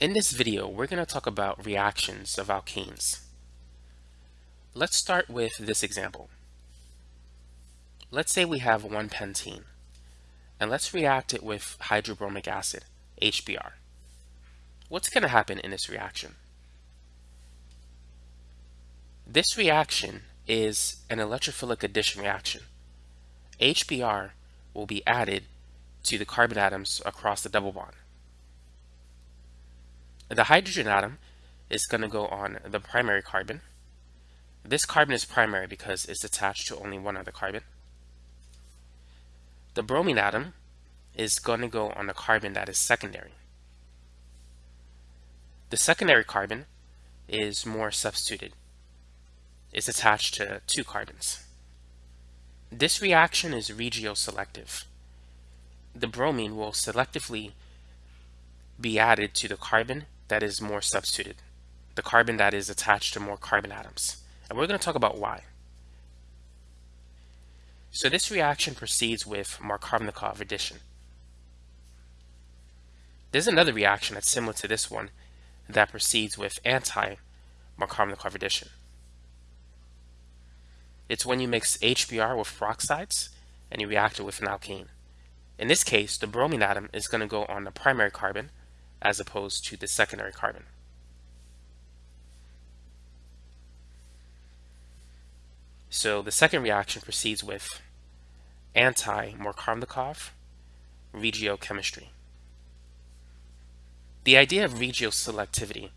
In this video, we're going to talk about reactions of alkenes. Let's start with this example. Let's say we have one pentene, and let's react it with hydrobromic acid, HBr. What's going to happen in this reaction? This reaction is an electrophilic addition reaction. HBr will be added to the carbon atoms across the double bond. The hydrogen atom is going to go on the primary carbon. This carbon is primary because it's attached to only one other carbon. The bromine atom is going to go on the carbon that is secondary. The secondary carbon is more substituted. It's attached to two carbons. This reaction is regioselective. The bromine will selectively be added to the carbon that is more substituted, the carbon that is attached to more carbon atoms. And we're going to talk about why. So this reaction proceeds with Markovnikov addition. There's another reaction that's similar to this one that proceeds with anti-Markovnikov addition. It's when you mix HBr with peroxides and you react it with an alkene. In this case, the bromine atom is going to go on the primary carbon as opposed to the secondary carbon. So the second reaction proceeds with anti-Markovnikov regiochemistry. The idea of regioselectivity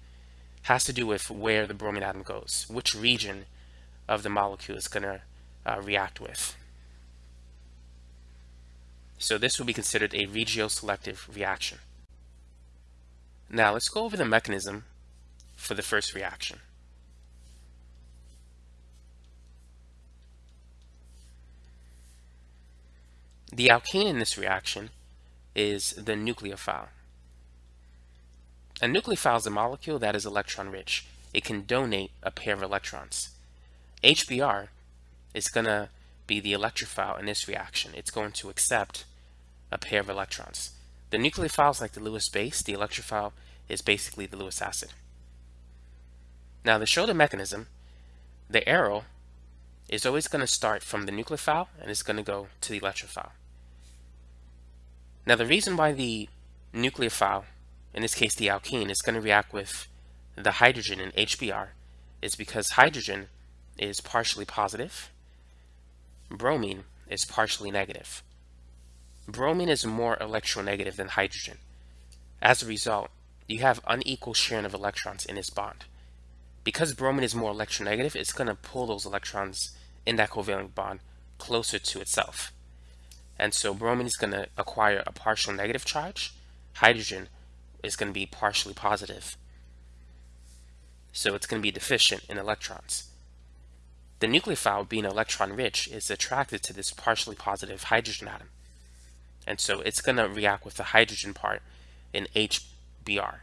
has to do with where the bromine atom goes, which region of the molecule is going to uh, react with. So this will be considered a regioselective reaction. Now let's go over the mechanism for the first reaction. The alkene in this reaction is the nucleophile. A nucleophile is a molecule that is electron rich. It can donate a pair of electrons. HBr is going to be the electrophile in this reaction. It's going to accept a pair of electrons. The nucleophile is like the Lewis base. The electrophile is basically the Lewis acid. Now to show the mechanism, the arrow is always going to start from the nucleophile and it's going to go to the electrophile. Now the reason why the nucleophile, in this case the alkene, is going to react with the hydrogen in HBr is because hydrogen is partially positive, bromine is partially negative. Bromine is more electronegative than hydrogen. As a result, you have unequal sharing of electrons in this bond. Because bromine is more electronegative, it's going to pull those electrons in that covalent bond closer to itself. And so bromine is going to acquire a partial negative charge. Hydrogen is going to be partially positive. So it's going to be deficient in electrons. The nucleophile, being electron rich, is attracted to this partially positive hydrogen atom. And so it's going to react with the hydrogen part in HBr.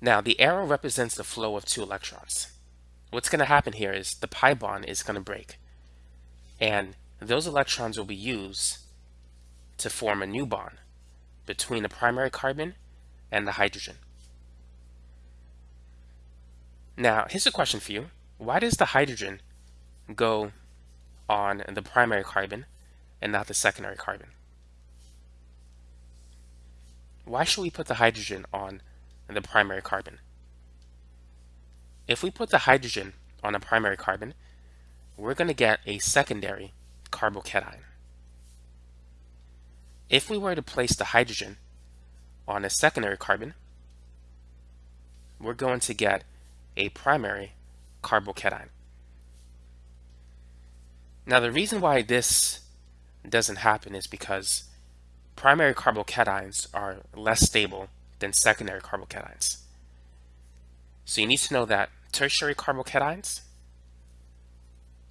Now, the arrow represents the flow of two electrons. What's going to happen here is the pi bond is going to break. And those electrons will be used to form a new bond between the primary carbon and the hydrogen. Now, here's a question for you. Why does the hydrogen go on the primary carbon and not the secondary carbon. Why should we put the hydrogen on the primary carbon? If we put the hydrogen on a primary carbon, we're going to get a secondary carbocation. If we were to place the hydrogen on a secondary carbon, we're going to get a primary carbocation. Now the reason why this doesn't happen is because primary carbocations are less stable than secondary carbocations. So you need to know that tertiary carbocations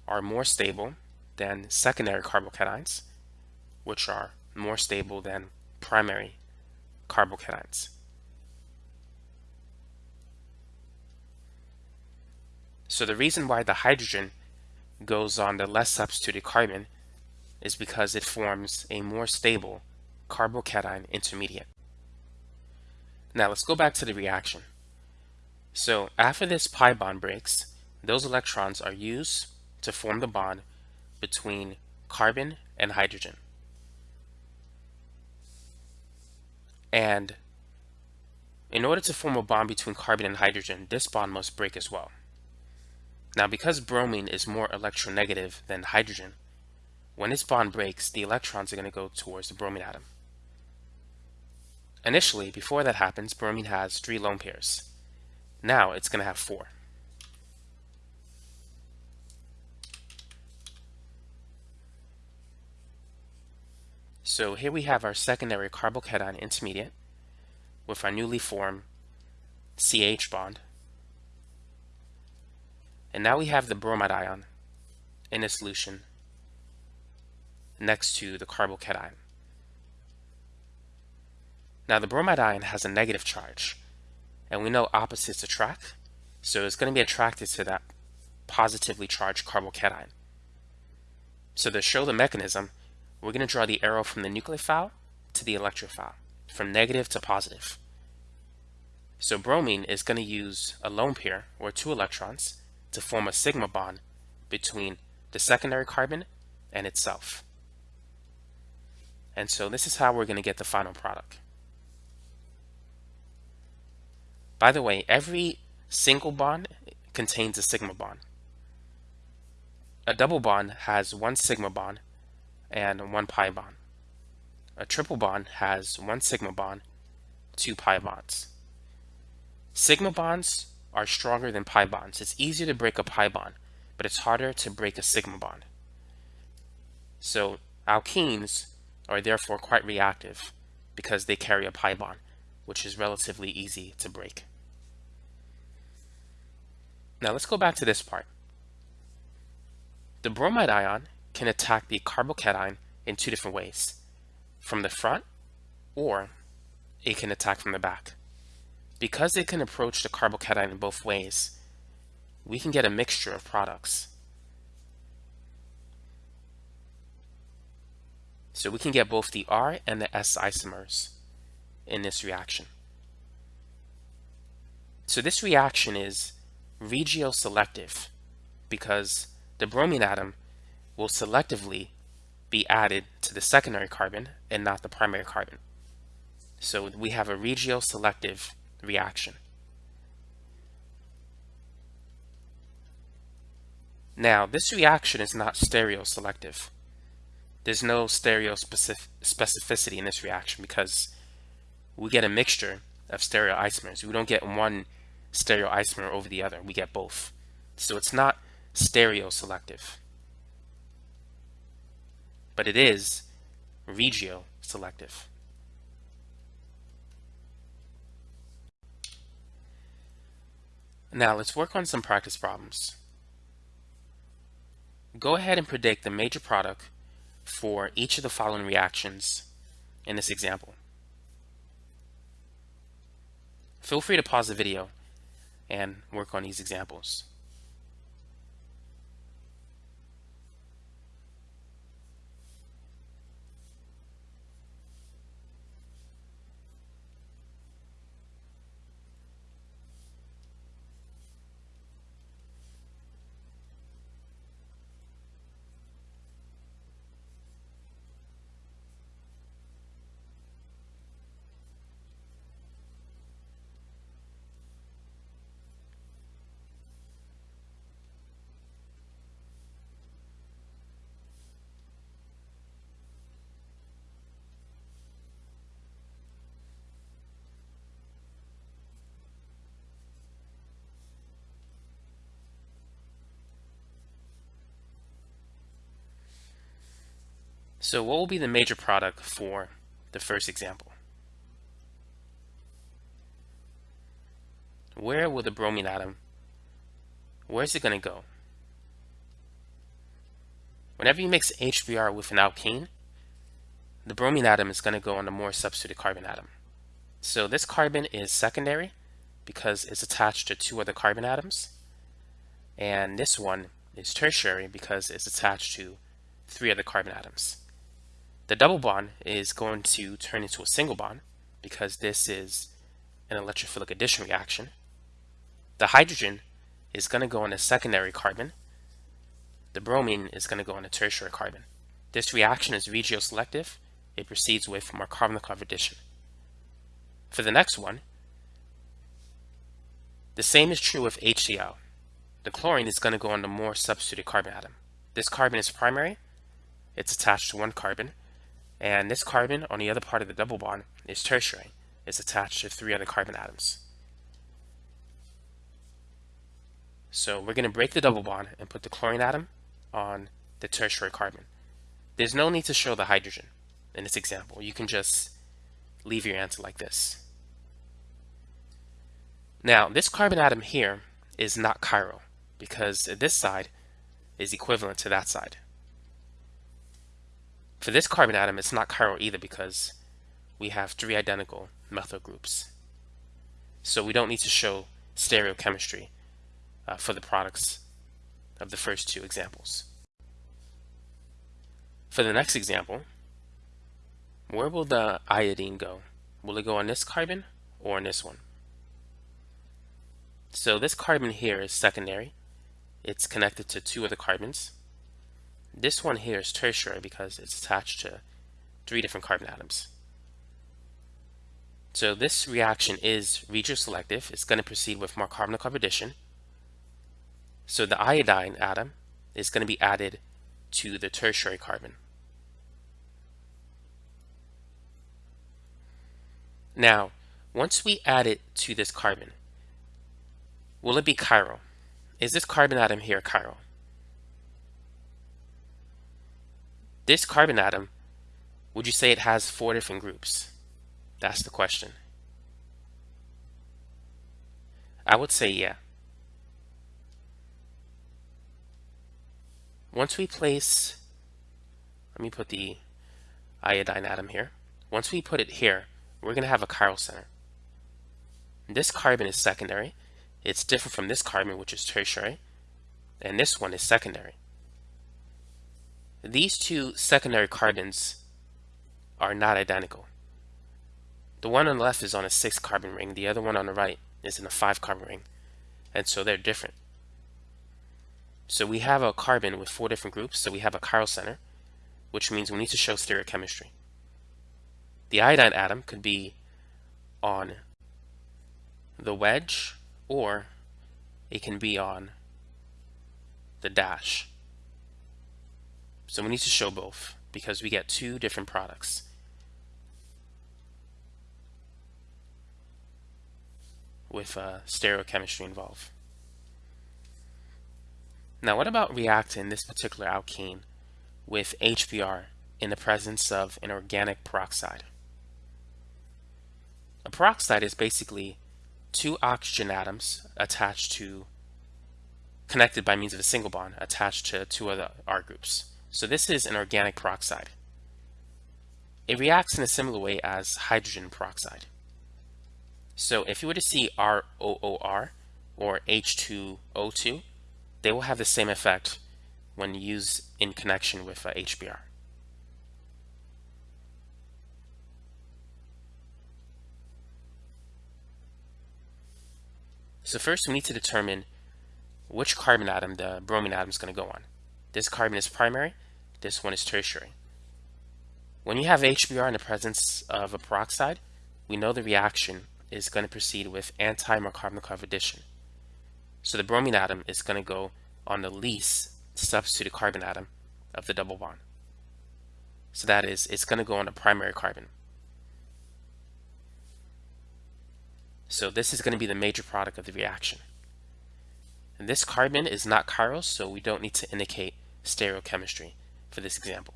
are more stable than secondary carbocations, which are more stable than primary carbocations. So the reason why the hydrogen goes on the less substituted carbon is because it forms a more stable carbocation intermediate. Now let's go back to the reaction. So after this pi bond breaks, those electrons are used to form the bond between carbon and hydrogen. And in order to form a bond between carbon and hydrogen, this bond must break as well. Now because bromine is more electronegative than hydrogen, when this bond breaks, the electrons are going to go towards the bromine atom. Initially, before that happens, bromine has three lone pairs. Now it's going to have four. So here we have our secondary carbocation intermediate with our newly formed CH bond. And now we have the bromide ion in a solution next to the carbocation. Now the bromide ion has a negative charge, and we know opposites attract, so it's going to be attracted to that positively charged carbocation. So to show the mechanism, we're going to draw the arrow from the nucleophile to the electrophile, from negative to positive. So bromine is going to use a lone pair, or two electrons, to form a sigma bond between the secondary carbon and itself. And so this is how we're going to get the final product. By the way, every single bond contains a sigma bond. A double bond has one sigma bond and one pi bond. A triple bond has one sigma bond, two pi bonds. Sigma bonds are stronger than pi bonds. It's easier to break a pi bond, but it's harder to break a sigma bond. So alkenes are therefore quite reactive because they carry a pi bond, which is relatively easy to break. Now let's go back to this part. The bromide ion can attack the carbocation in two different ways, from the front or it can attack from the back. Because it can approach the carbocation in both ways, we can get a mixture of products. So we can get both the R and the S isomers in this reaction. So this reaction is regioselective because the bromine atom will selectively be added to the secondary carbon and not the primary carbon. So we have a regioselective reaction. Now, this reaction is not stereoselective. There's no stereo specificity in this reaction because we get a mixture of stereoisomers. We don't get one stereoisomer over the other. We get both. So it's not stereoselective but it is regio-selective. Now let's work on some practice problems. Go ahead and predict the major product for each of the following reactions in this example. Feel free to pause the video and work on these examples. So what will be the major product for the first example? Where will the bromine atom, where is it going to go? Whenever you mix HBr with an alkene, the bromine atom is going to go on the more substituted carbon atom. So this carbon is secondary because it's attached to two other carbon atoms. And this one is tertiary because it's attached to three other carbon atoms. The double bond is going to turn into a single bond because this is an electrophilic addition reaction. The hydrogen is going to go on a secondary carbon. The bromine is going to go on a tertiary carbon. This reaction is regioselective. It proceeds away with Markovnikov addition. For the next one, the same is true with HCl. The chlorine is going to go on the more substituted carbon atom. This carbon is primary. It's attached to one carbon. And this carbon on the other part of the double bond is tertiary. It's attached to three other carbon atoms. So we're going to break the double bond and put the chlorine atom on the tertiary carbon. There's no need to show the hydrogen in this example. You can just leave your answer like this. Now, this carbon atom here is not chiral because this side is equivalent to that side. For this carbon atom, it's not chiral either because we have three identical methyl groups. So we don't need to show stereochemistry uh, for the products of the first two examples. For the next example, where will the iodine go? Will it go on this carbon or on this one? So this carbon here is secondary. It's connected to two other carbons. This one here is tertiary because it's attached to three different carbon atoms. So this reaction is regioselective. It's going to proceed with more Markovnikov addition. So the iodine atom is going to be added to the tertiary carbon. Now, once we add it to this carbon, will it be chiral? Is this carbon atom here chiral? This carbon atom, would you say it has four different groups? That's the question. I would say yeah. Once we place, let me put the iodine atom here. Once we put it here, we're going to have a chiral center. This carbon is secondary. It's different from this carbon, which is tertiary. And this one is secondary. These two secondary carbons are not identical. The one on the left is on a six carbon ring. The other one on the right is in a five carbon ring. And so they're different. So we have a carbon with four different groups, so we have a chiral center, which means we need to show stereochemistry. The iodine atom could be on the wedge, or it can be on the dash. So we need to show both because we get two different products. with uh, stereochemistry involved. Now, what about reacting this particular alkene with HBr in the presence of an organic peroxide? A peroxide is basically two oxygen atoms attached to, connected by means of a single bond, attached to two other R groups. So this is an organic peroxide. It reacts in a similar way as hydrogen peroxide. So if you were to see ROOR or H2O2, they will have the same effect when used in connection with uh, HBr. So first we need to determine which carbon atom the bromine atom is going to go on. This carbon is primary, this one is tertiary. When you have HBr in the presence of a peroxide, we know the reaction is going to proceed with anti-Markovnikov addition. So the bromine atom is going to go on the least substituted carbon atom of the double bond. So that is, it's going to go on the primary carbon. So this is going to be the major product of the reaction. And this carbon is not chiral, so we don't need to indicate stereochemistry for this example.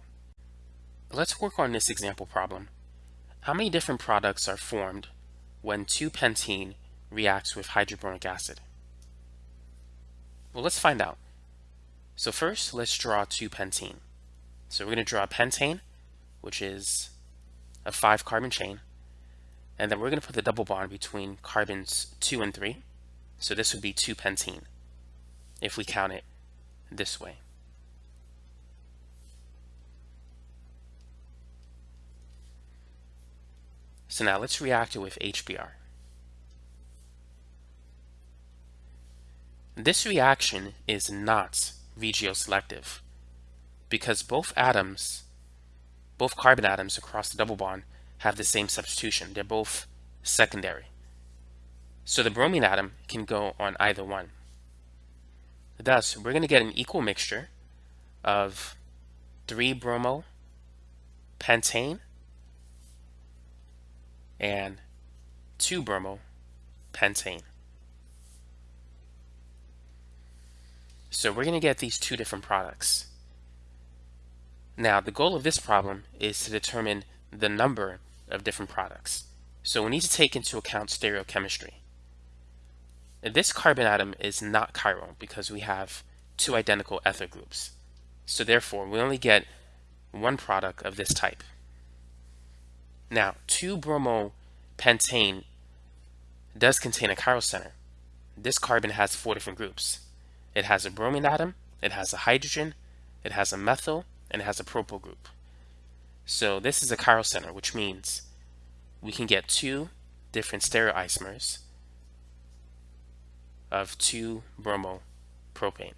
Let's work on this example problem. How many different products are formed when 2-pentene reacts with hydrobromic acid? Well, let's find out. So first, let's draw 2-pentene. So we're going to draw pentane, which is a 5-carbon chain. And then we're going to put the double bond between carbons 2 and 3. So this would be 2-pentene, if we count it this way. So now let's react it with HBr. This reaction is not regioselective because both atoms, both carbon atoms across the double bond have the same substitution. They're both secondary. So the bromine atom can go on either one. Thus, we're going to get an equal mixture of 3-bromo pentane and 2-bromo pentane. So we're going to get these two different products. Now, the goal of this problem is to determine the number of different products. So we need to take into account stereochemistry. This carbon atom is not chiral because we have two identical ethyl groups. So therefore, we only get one product of this type. Now, 2-bromo-pentane does contain a chiral center. This carbon has four different groups. It has a bromine atom, it has a hydrogen, it has a methyl, and it has a propyl group. So this is a chiral center, which means we can get two different stereoisomers of 2-bromopropane.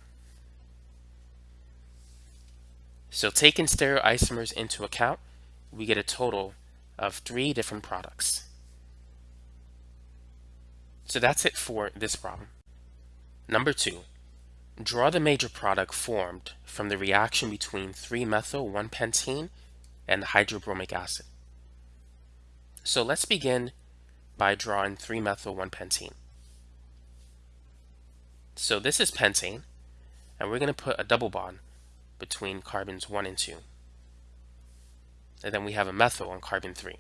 So taking stereoisomers into account, we get a total of three different products. So that's it for this problem. Number two, draw the major product formed from the reaction between 3-methyl-1-pentene and hydrobromic acid. So let's begin by drawing 3-methyl-1-pentene. So this is pentane, and we're going to put a double bond between carbons 1 and 2. And then we have a methyl on carbon 3.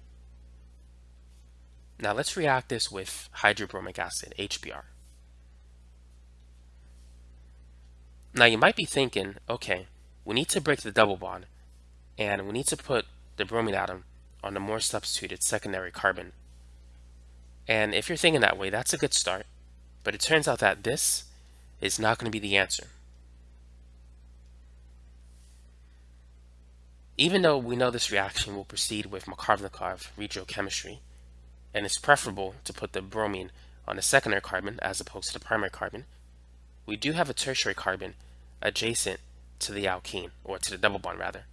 Now let's react this with hydrobromic acid, HBr. Now you might be thinking, okay, we need to break the double bond and we need to put the bromine atom on the more substituted secondary carbon. And if you're thinking that way, that's a good start. But it turns out that this is not going to be the answer. Even though we know this reaction will proceed with Markovnikov regiochemistry, and it's preferable to put the bromine on the secondary carbon as opposed to the primary carbon, we do have a tertiary carbon adjacent to the alkene, or to the double bond rather.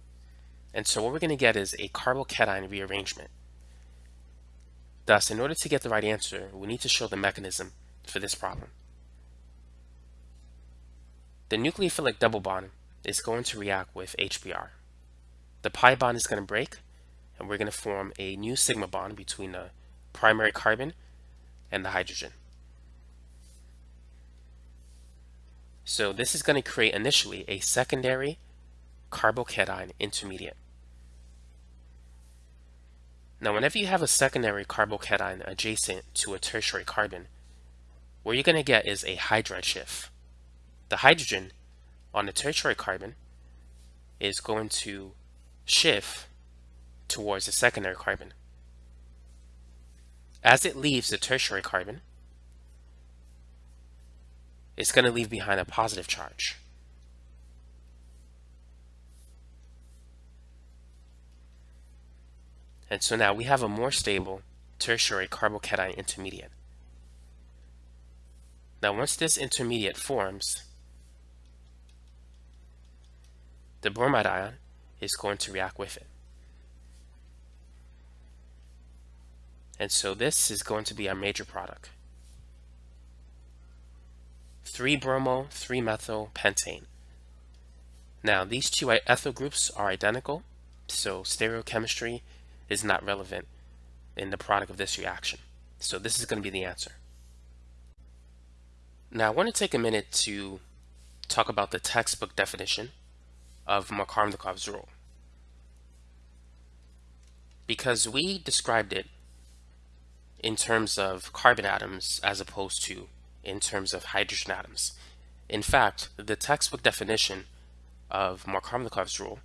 And so what we're going to get is a carbocation rearrangement. Thus, in order to get the right answer, we need to show the mechanism for this problem. The nucleophilic double bond is going to react with HBr the pi bond is going to break and we're going to form a new sigma bond between the primary carbon and the hydrogen. So this is going to create initially a secondary carbocation intermediate. Now whenever you have a secondary carbocation adjacent to a tertiary carbon, what you're going to get is a hydride shift. The hydrogen on the tertiary carbon is going to shift towards the secondary carbon. As it leaves the tertiary carbon, it's going to leave behind a positive charge. And so now we have a more stable tertiary carbocation intermediate. Now once this intermediate forms, the bromide ion is going to react with it. And so this is going to be our major product. 3-bromo, 3-methyl pentane. Now these two ethyl groups are identical, so stereochemistry is not relevant in the product of this reaction. So this is going to be the answer. Now I want to take a minute to talk about the textbook definition of Markovnikov's rule. Because we described it in terms of carbon atoms as opposed to in terms of hydrogen atoms. In fact, the textbook definition of Markovnikov's rule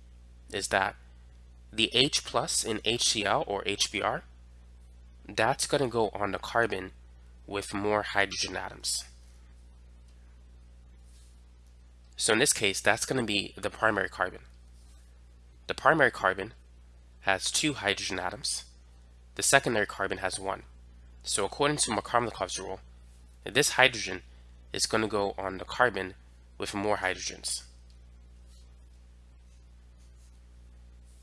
is that the H plus in HCl or HBr, that's going to go on the carbon with more hydrogen atoms. So in this case, that's going to be the primary carbon. The primary carbon has two hydrogen atoms. The secondary carbon has one. So according to Markovnikov's rule, this hydrogen is going to go on the carbon with more hydrogens.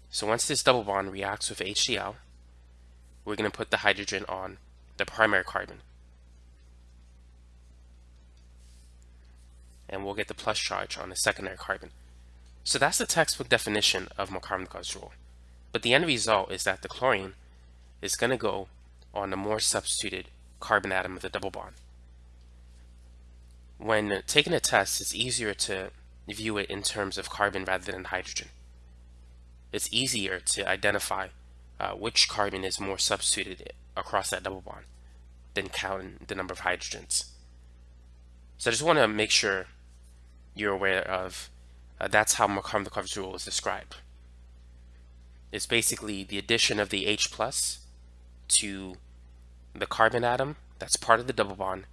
So once this double bond reacts with HCl, we're going to put the hydrogen on the primary carbon. And we'll get the plus charge on the secondary carbon. So that's the textbook definition of Markovnikov's rule. But the end result is that the chlorine is going to go on the more substituted carbon atom of the double bond. When taking a test, it's easier to view it in terms of carbon rather than hydrogen. It's easier to identify uh, which carbon is more substituted across that double bond than counting the number of hydrogens. So I just want to make sure you're aware of uh, that's how Markovnikov's rule is described. It's basically the addition of the H plus to the carbon atom that's part of the double bond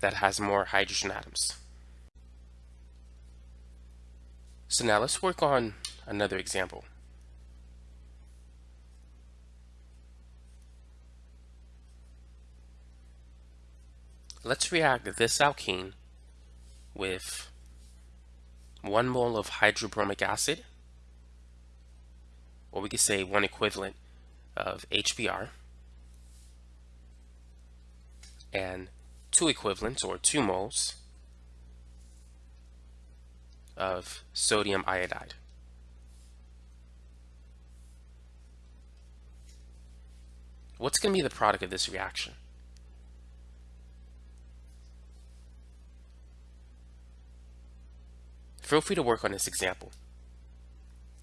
that has more hydrogen atoms. So now let's work on another example. Let's react this alkene with one mole of hydrobromic acid, or we could say one equivalent of HBr, and two equivalents, or two moles, of sodium iodide. What's going to be the product of this reaction? Feel free to work on this example.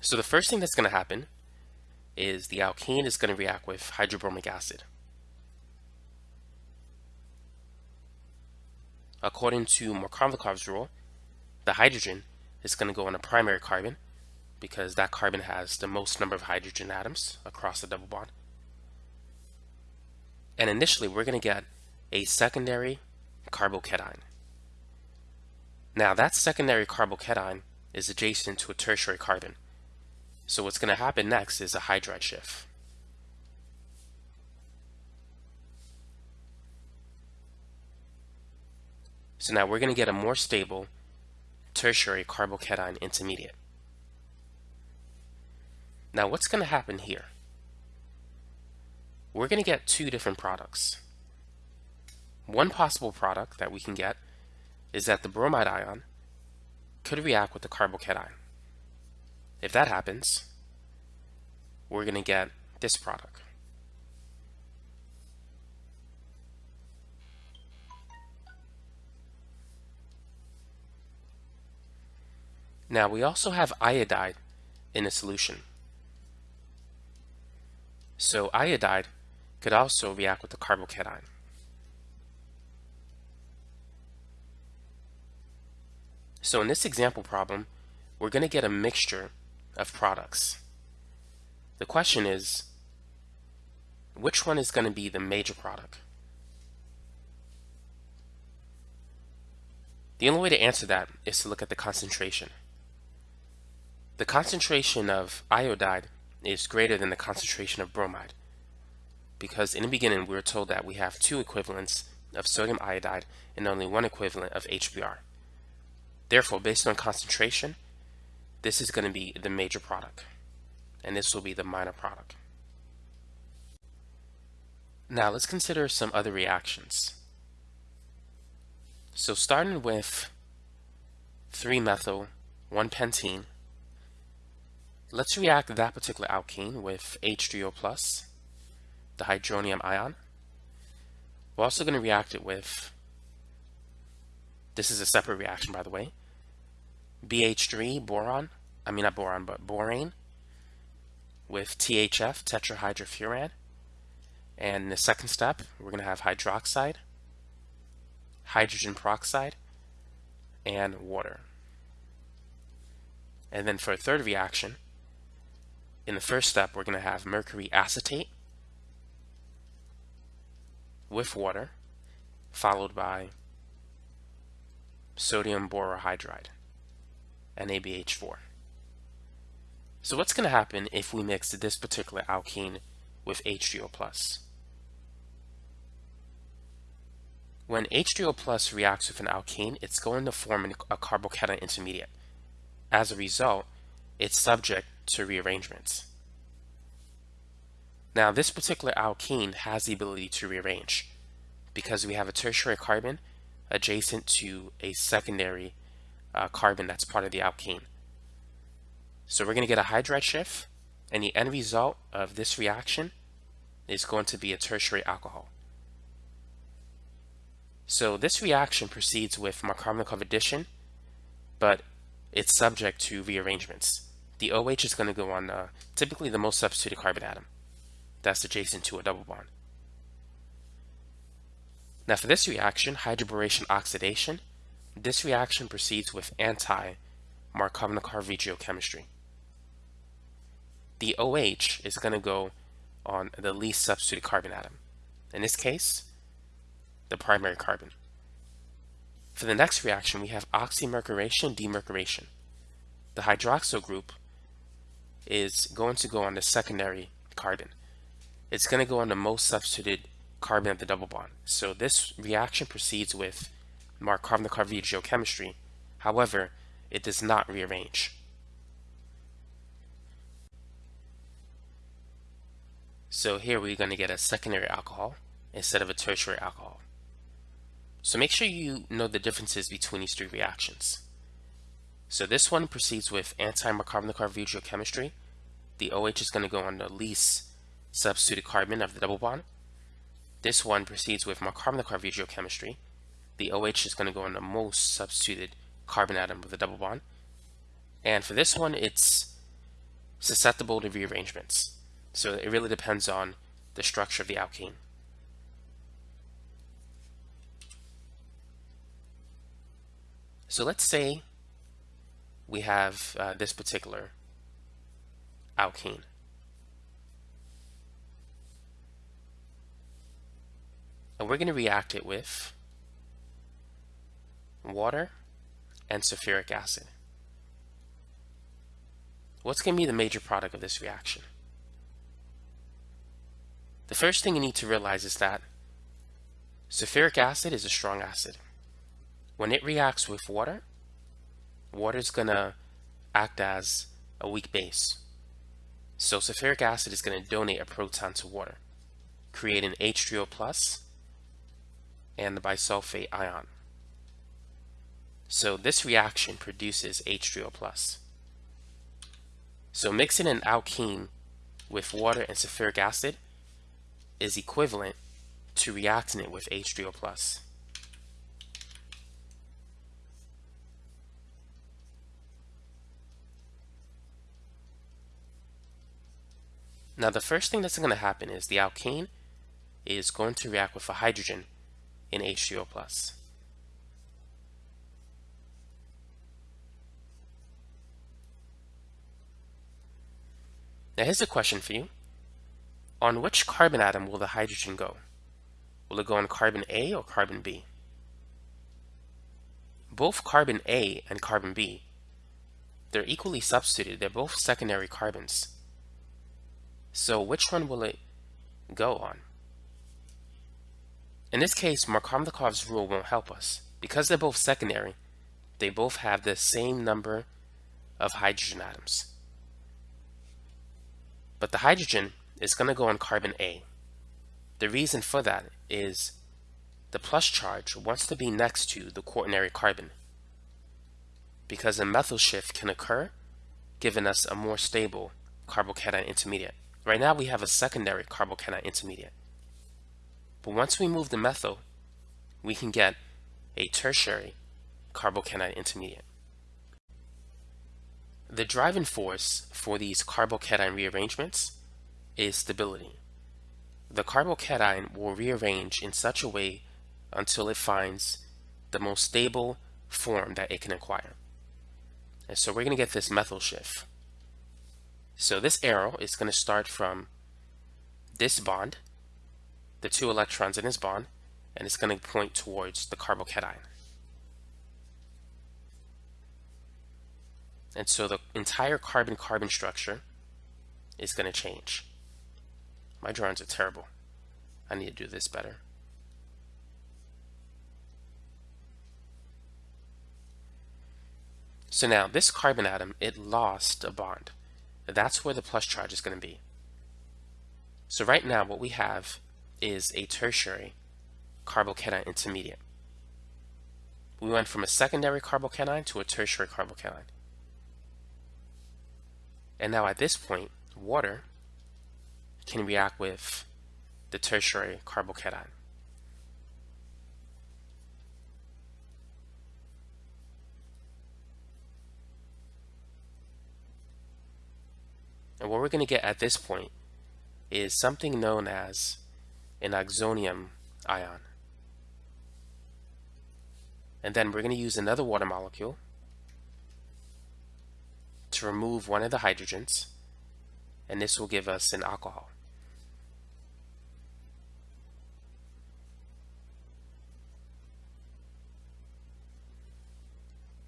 So the first thing that's going to happen is the alkene is going to react with hydrobromic acid. According to Markovnikov's rule, the hydrogen is going to go on a primary carbon because that carbon has the most number of hydrogen atoms across the double bond. And initially, we're going to get a secondary carbocation. Now, that secondary carbocation is adjacent to a tertiary carbon. So what's going to happen next is a hydride shift. So now we're going to get a more stable tertiary carbocation intermediate. Now what's going to happen here? We're going to get two different products. One possible product that we can get is that the bromide ion could react with the carbocation. If that happens, we're going to get this product. Now we also have iodide in a solution. So iodide could also react with the carbocation. So in this example problem, we're going to get a mixture of products. The question is, which one is going to be the major product? The only way to answer that is to look at the concentration. The concentration of iodide is greater than the concentration of bromide because in the beginning we were told that we have two equivalents of sodium iodide and only one equivalent of HBr. Therefore, based on concentration, this is going to be the major product and this will be the minor product. Now let's consider some other reactions. So starting with 3-methyl 1-pentene Let's react that particular alkene with H3O+, plus, the hydronium ion. We're also going to react it with, this is a separate reaction by the way, BH3 boron, I mean not boron, but borane with THF, tetrahydrofuran. And the second step, we're going to have hydroxide, hydrogen peroxide, and water. And then for a third reaction, in the first step, we're going to have mercury acetate with water, followed by sodium borohydride, NaBH4. So what's going to happen if we mix this particular alkene with H3O+. When H3O plus reacts with an alkene, it's going to form a carbocation intermediate. As a result, it's subject to rearrangements. Now, this particular alkene has the ability to rearrange because we have a tertiary carbon adjacent to a secondary uh, carbon that's part of the alkene. So we're going to get a hydride shift, and the end result of this reaction is going to be a tertiary alcohol. So this reaction proceeds with Markovnikov addition, but it's subject to rearrangements. The OH is going to go on uh, typically the most substituted carbon atom that's adjacent to a double bond. Now for this reaction, hydroboration oxidation, this reaction proceeds with anti-Markovnikov chemistry. The OH is going to go on the least substituted carbon atom. In this case, the primary carbon. For the next reaction, we have oxymercuration, demercuration. The hydroxyl group is going to go on the secondary carbon. It's going to go on the most substituted carbon of the double bond. So this reaction proceeds with Markovnikov regiochemistry. However, it does not rearrange. So here we're going to get a secondary alcohol instead of a tertiary alcohol. So make sure you know the differences between these three reactions. So this one proceeds with anti-Markovnikov regiochemistry. The OH is going to go on the least substituted carbon of the double bond. This one proceeds with Markovnikov regiochemistry. The OH is going to go on the most substituted carbon atom with a double bond. And for this one, it's susceptible to rearrangements. So it really depends on the structure of the alkene. So let's say we have uh, this particular alkene. And we're going to react it with water and sulfuric acid. What's going to be the major product of this reaction? The first thing you need to realize is that sulfuric acid is a strong acid. When it reacts with water, water is going to act as a weak base. So sulfuric acid is going to donate a proton to water, create an H3O plus and the bisulfate ion. So this reaction produces H3O plus. So mixing an alkene with water and sulfuric acid is equivalent to reacting it with H3O+. plus. Now the first thing that's going to happen is the alkene is going to react with a hydrogen in H3O+. Now here's a question for you. On which carbon atom will the hydrogen go? Will it go on carbon A or carbon B? Both carbon A and carbon B, they're equally substituted. They're both secondary carbons. So which one will it go on? In this case, Markovnikov's rule won't help us. Because they're both secondary, they both have the same number of hydrogen atoms. But the hydrogen is going to go on carbon A. The reason for that is the plus charge wants to be next to the quaternary carbon because a methyl shift can occur giving us a more stable carbocation intermediate. Right now we have a secondary carbocation intermediate. But once we move the methyl, we can get a tertiary carbocation intermediate. The driving force for these carbocation rearrangements is stability. The carbocation will rearrange in such a way until it finds the most stable form that it can acquire. And so we're going to get this methyl shift. So this arrow is going to start from this bond, the two electrons in this bond, and it's going to point towards the carbocation. And so the entire carbon-carbon structure is going to change. My drawings are terrible. I need to do this better. So now this carbon atom, it lost a bond. That's where the plus charge is going to be. So right now what we have is a tertiary carbocation intermediate. We went from a secondary carbocation to a tertiary carbocation. And now at this point, water can react with the tertiary carbocation. And what we're going to get at this point is something known as an oxonium ion. And then we're going to use another water molecule to remove one of the hydrogens, and this will give us an alcohol.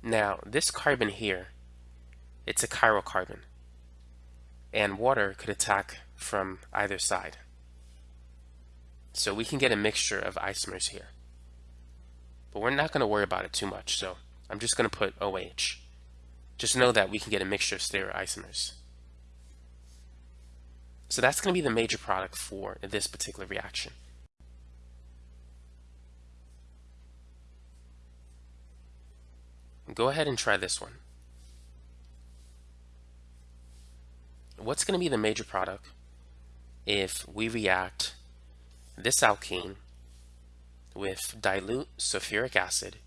Now, this carbon here, it's a chiral carbon, and water could attack from either side. So we can get a mixture of isomers here. But we're not going to worry about it too much, so I'm just going to put OH. Just know that we can get a mixture of stereoisomers. So that's going to be the major product for this particular reaction. Go ahead and try this one. What's going to be the major product if we react this alkene with dilute sulfuric acid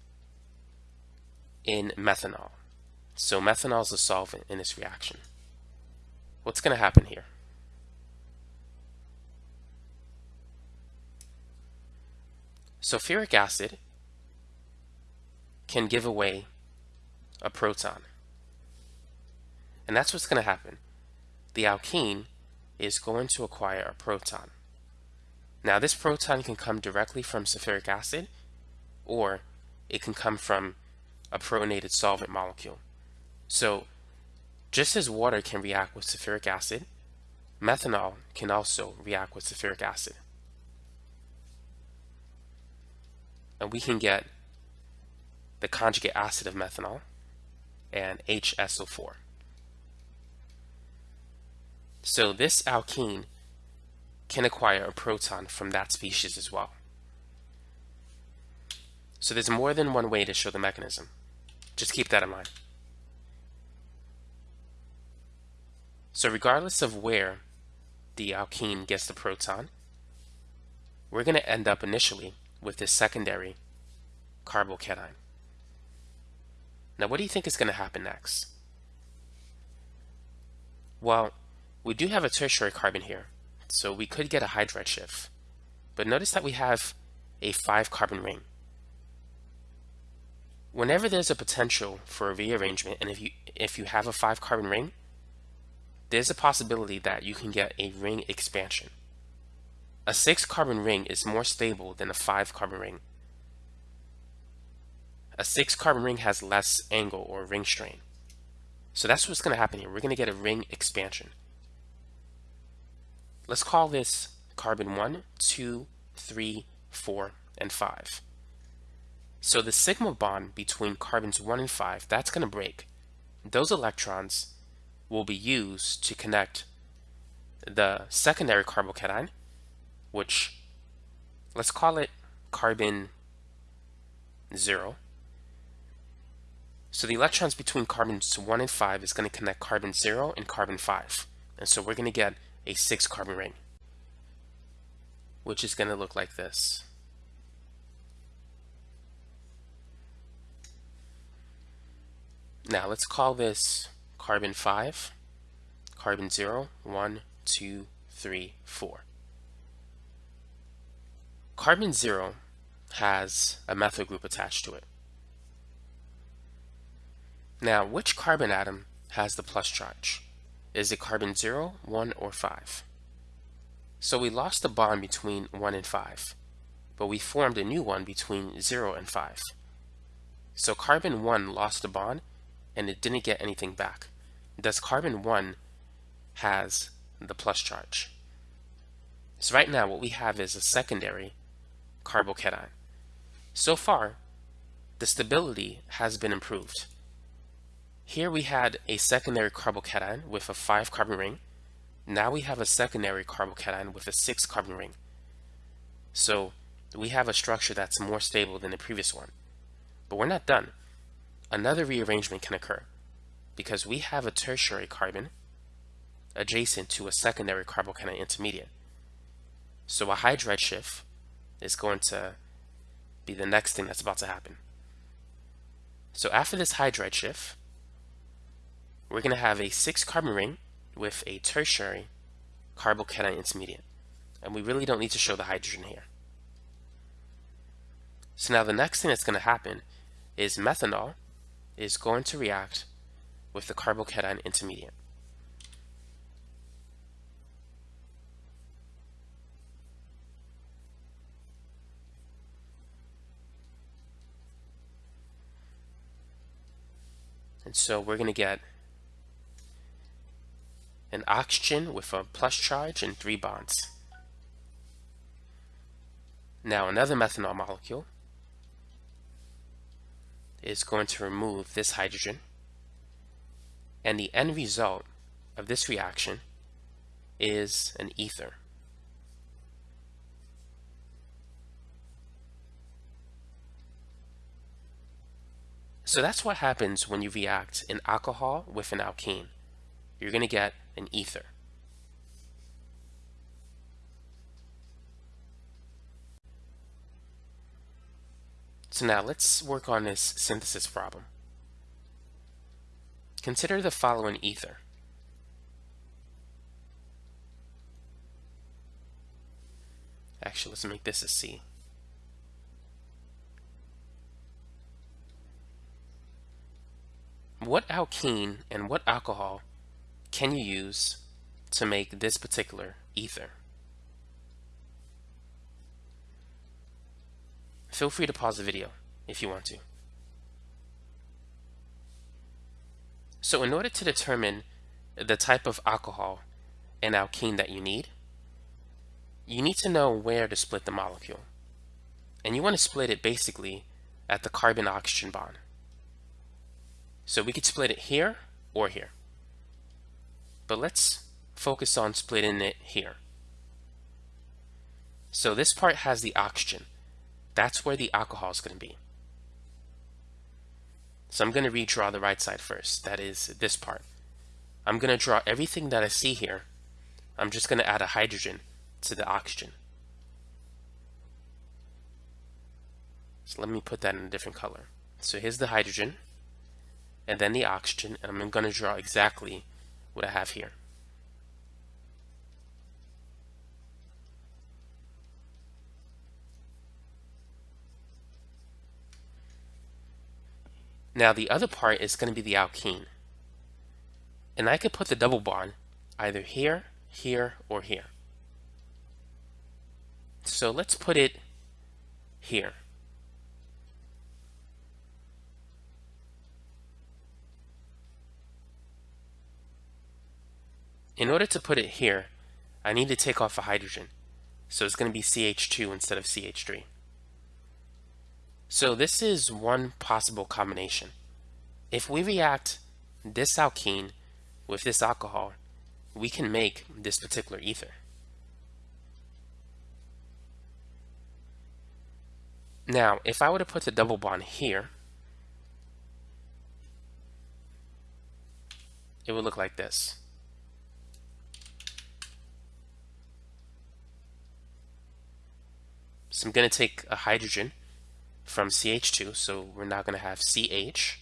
in methanol. So methanol is a solvent in this reaction. What's going to happen here? Sulfuric acid can give away a proton. And that's what's going to happen. The alkene is going to acquire a proton. Now this proton can come directly from sulfuric acid or it can come from a protonated solvent molecule. So just as water can react with sulfuric acid, methanol can also react with sulfuric acid. And we can get the conjugate acid of methanol and HSO4. So this alkene can acquire a proton from that species as well. So there's more than one way to show the mechanism. Just keep that in mind. So regardless of where the alkene gets the proton, we're going to end up initially with this secondary carbocation. Now what do you think is going to happen next? Well, we do have a tertiary carbon here, so we could get a hydride shift. But notice that we have a five carbon ring. Whenever there's a potential for a rearrangement, and if you if you have a five carbon ring, there's a possibility that you can get a ring expansion. A six carbon ring is more stable than a five carbon ring. A six carbon ring has less angle or ring strain. So that's what's going to happen here. We're going to get a ring expansion. Let's call this carbon 1, 2, 3, 4, and 5. So the sigma bond between carbons 1 and 5, that's going to break. Those electrons will be used to connect the secondary carbocation, which let's call it carbon 0. So the electrons between carbons 1 and 5 is going to connect carbon 0 and carbon 5. And so we're going to get a six carbon ring, which is going to look like this. Now let's call this carbon 5, carbon 0, 1, 2, 3, 4. Carbon 0 has a methyl group attached to it. Now, which carbon atom has the plus charge? Is it carbon 0, 1, or 5? So we lost the bond between 1 and 5, but we formed a new one between 0 and 5. So carbon 1 lost the bond and it didn't get anything back. Thus carbon 1 has the plus charge. So right now what we have is a secondary carbocation. So far, the stability has been improved. Here we had a secondary carbocation with a 5 carbon ring. Now we have a secondary carbocation with a 6 carbon ring. So we have a structure that's more stable than the previous one. But we're not done. Another rearrangement can occur because we have a tertiary carbon adjacent to a secondary carbocation intermediate. So a hydride shift is going to be the next thing that's about to happen. So after this hydride shift, we're going to have a 6 carbon ring with a tertiary carbocation intermediate. And we really don't need to show the hydrogen here. So now the next thing that's going to happen is methanol is going to react with the carbocation intermediate. And so we're going to get an oxygen with a plus charge and three bonds. Now another methanol molecule is going to remove this hydrogen and the end result of this reaction is an ether. So that's what happens when you react an alcohol with an alkene. You're going to get an ether. So now let's work on this synthesis problem. Consider the following ether. Actually, let's make this a C. What alkene and what alcohol can you use to make this particular ether? Feel free to pause the video if you want to. So in order to determine the type of alcohol and alkene that you need, you need to know where to split the molecule. And you want to split it basically at the carbon-oxygen bond. So we could split it here or here. But let's focus on splitting it here. So this part has the oxygen. That's where the alcohol is going to be. So I'm going to redraw the right side first. That is this part. I'm going to draw everything that I see here. I'm just going to add a hydrogen to the oxygen. So let me put that in a different color. So here's the hydrogen and then the oxygen, and I'm going to draw exactly what I have here. Now the other part is going to be the alkene. And I could put the double bond either here, here, or here. So let's put it here. In order to put it here, I need to take off a hydrogen. So it's going to be CH2 instead of CH3. So this is one possible combination. If we react this alkene with this alcohol, we can make this particular ether. Now, if I were to put the double bond here, it would look like this. So I'm going to take a hydrogen from CH2, so we're now going to have CH,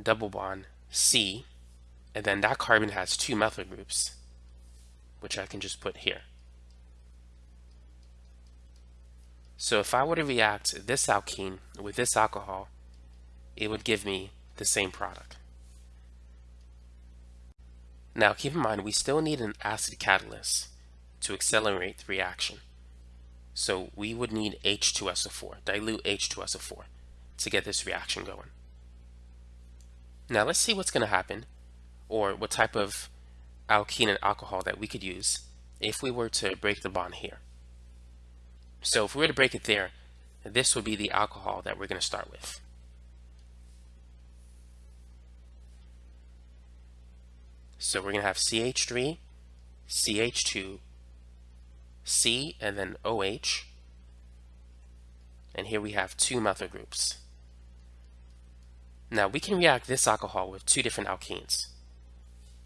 double bond C, and then that carbon has two methyl groups, which I can just put here. So if I were to react this alkene with this alcohol, it would give me the same product. Now keep in mind, we still need an acid catalyst to accelerate the reaction. So we would need H2SO4, dilute H2SO4 to get this reaction going. Now let's see what's going to happen or what type of alkene and alcohol that we could use if we were to break the bond here. So if we were to break it there, this would be the alcohol that we're going to start with. So we're going to have CH3, CH2, C, and then OH. And here we have two methyl groups. Now we can react this alcohol with two different alkenes.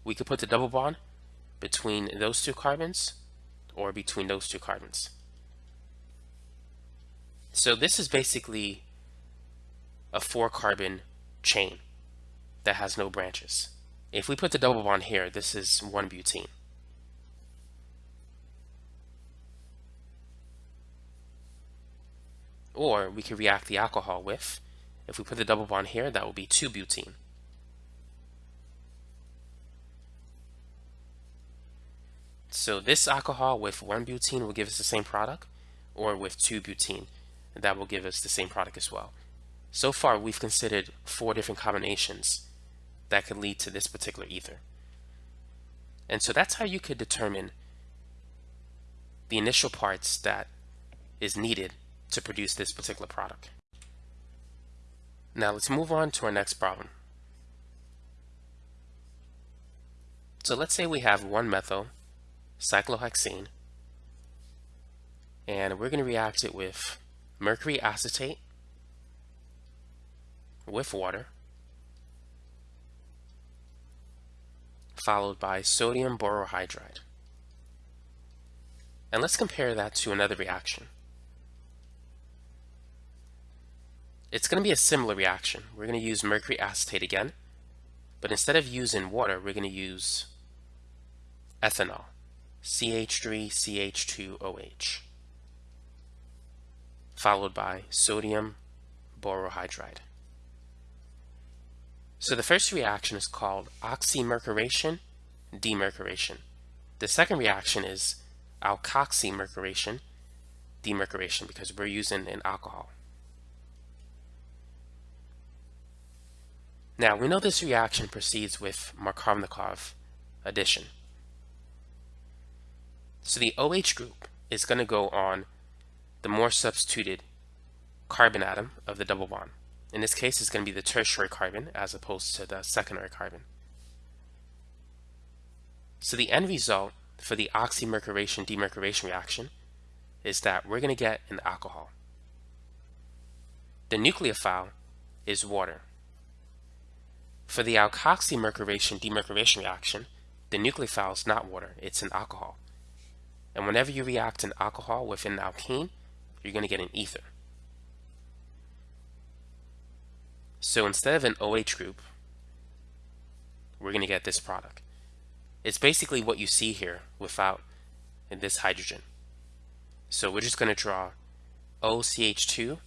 We could put the double bond between those two carbons or between those two carbons. So this is basically a four carbon chain that has no branches. If we put the double bond here, this is one butene. Or we could react the alcohol with, if we put the double bond here, that will be 2-butene. So this alcohol with 1-butene will give us the same product, or with 2-butene, that will give us the same product as well. So far, we've considered four different combinations that could lead to this particular ether. And so that's how you could determine the initial parts that is needed to produce this particular product. Now let's move on to our next problem. So let's say we have one methyl cyclohexene and we're going to react it with mercury acetate with water followed by sodium borohydride. And let's compare that to another reaction. It's going to be a similar reaction. We're going to use mercury acetate again, but instead of using water, we're going to use ethanol, CH3CH2OH, followed by sodium borohydride. So the first reaction is called oxymercuration demercuration. The second reaction is alkoxymercuration demercuration because we're using an alcohol. Now, we know this reaction proceeds with Markovnikov addition. So the OH group is going to go on the more substituted carbon atom of the double bond. In this case, it's going to be the tertiary carbon as opposed to the secondary carbon. So the end result for the oxymercuration demercuration reaction is that we're going to get an alcohol. The nucleophile is water. For the alkoxymercuration demercuration reaction, the nucleophile is not water, it's an alcohol. And whenever you react an alcohol with an alkene, you're going to get an ether. So instead of an OH group, we're going to get this product. It's basically what you see here without this hydrogen. So we're just going to draw OCH2,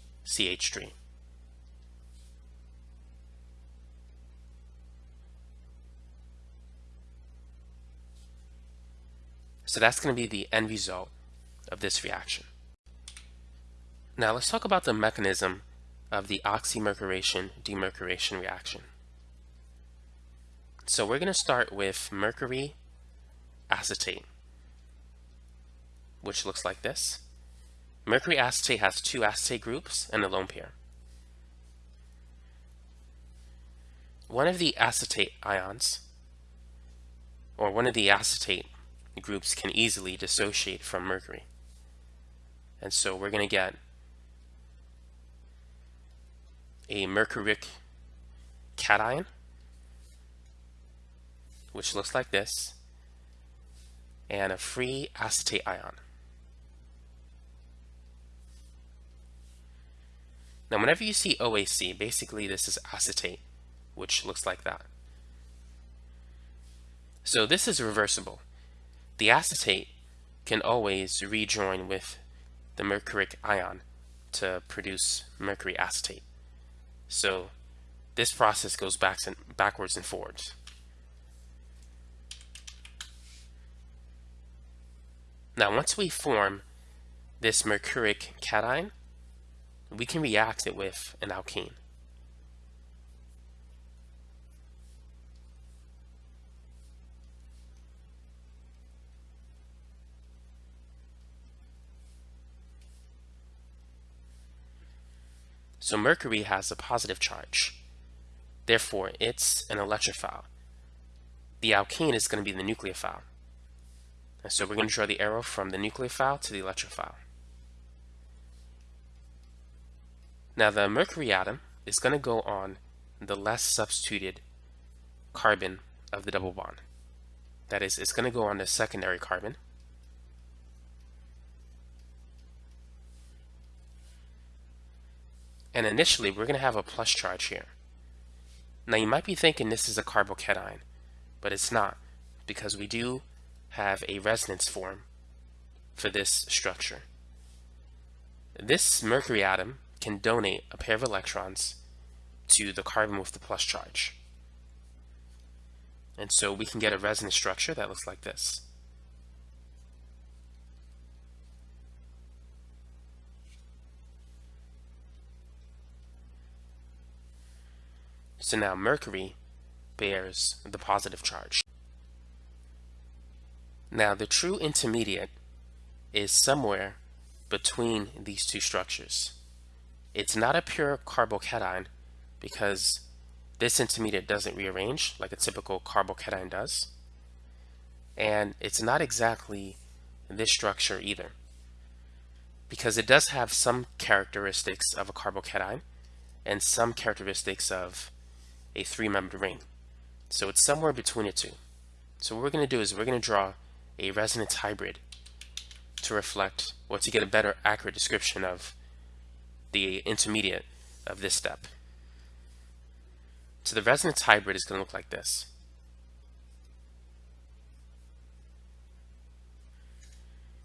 So that's going to be the end result of this reaction. Now let's talk about the mechanism of the oxymercuration demercuration reaction. So we're going to start with mercury acetate, which looks like this. Mercury acetate has two acetate groups and a lone pair. One of the acetate ions, or one of the acetate groups can easily dissociate from mercury. And so we're going to get a mercuric cation, which looks like this, and a free acetate ion. Now, whenever you see OAC, basically this is acetate, which looks like that. So this is reversible. The acetate can always rejoin with the mercuric ion to produce mercury acetate. So this process goes back and backwards and forwards. Now once we form this mercuric cation, we can react it with an alkene. So mercury has a positive charge. Therefore, it's an electrophile. the alkene is going to be the nucleophile. And so we're going to draw the arrow from the nucleophile to the electrophile. Now the mercury atom is going to go on the less substituted carbon of the double bond. That is, it's going to go on the secondary carbon. And initially, we're going to have a plus charge here. Now you might be thinking this is a carbocation, but it's not, because we do have a resonance form for this structure. This mercury atom can donate a pair of electrons to the carbon with the plus charge. And so we can get a resonance structure that looks like this. So now mercury bears the positive charge. Now the true intermediate is somewhere between these two structures. It's not a pure carbocation because this intermediate doesn't rearrange like a typical carbocation does. And it's not exactly this structure either because it does have some characteristics of a carbocation and some characteristics of a three-membered ring. So it's somewhere between the two. So what we're going to do is we're going to draw a resonance hybrid to reflect or to get a better accurate description of the intermediate of this step. So the resonance hybrid is going to look like this.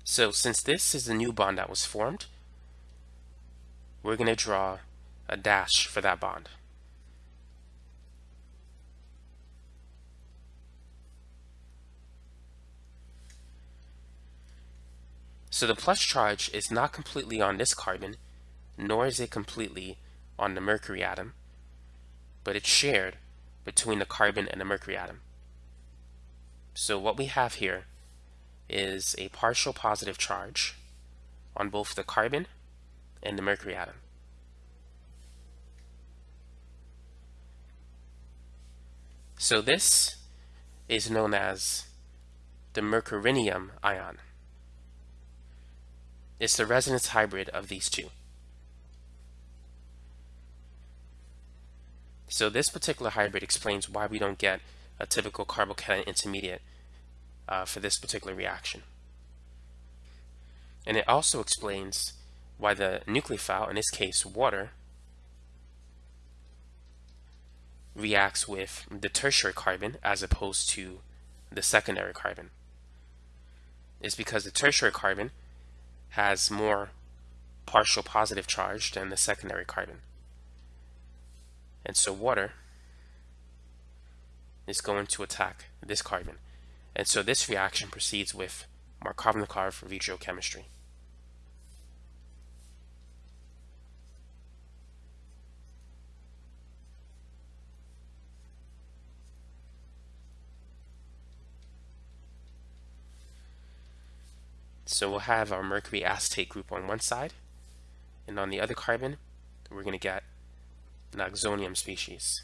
So since this is the new bond that was formed, we're going to draw a dash for that bond. So the plus charge is not completely on this carbon, nor is it completely on the mercury atom, but it's shared between the carbon and the mercury atom. So what we have here is a partial positive charge on both the carbon and the mercury atom. So this is known as the mercurinium ion. It's the resonance hybrid of these two. So this particular hybrid explains why we don't get a typical carbocation intermediate uh, for this particular reaction. And it also explains why the nucleophile, in this case water, reacts with the tertiary carbon as opposed to the secondary carbon. It's because the tertiary carbon has more partial positive charge than the secondary carbon. And so water is going to attack this carbon. And so this reaction proceeds with Markovnikov vitro So we'll have our mercury acetate group on one side, and on the other carbon, we're going to get an oxonium species.